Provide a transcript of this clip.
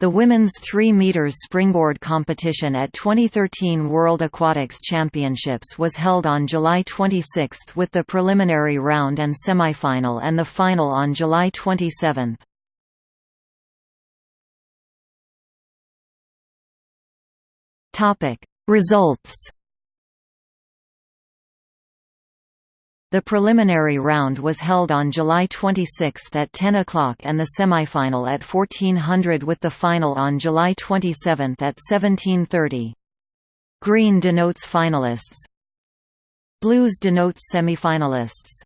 The women's 3 meters springboard competition at 2013 World Aquatics Championships was held on July 26 with the preliminary round and semifinal and the final on July 27. Topic: Results The preliminary round was held on July 26 at 10 o'clock and the semifinal at 1400 with the final on July 27 at 1730. Green denotes finalists. Blues denotes semifinalists.